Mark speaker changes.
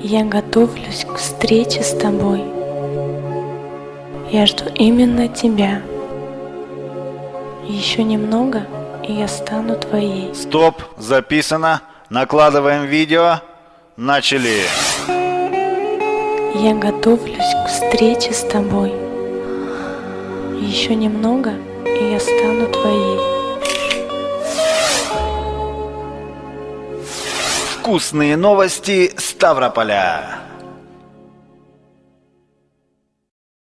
Speaker 1: Я готовлюсь к встрече с тобой. Я жду именно тебя. Еще немного, и я стану твоей.
Speaker 2: Стоп, записано. Накладываем видео. Начали.
Speaker 1: Я готовлюсь к встрече с тобой. Еще немного, и я стану твоей.
Speaker 2: Вкусные новости Ставрополя.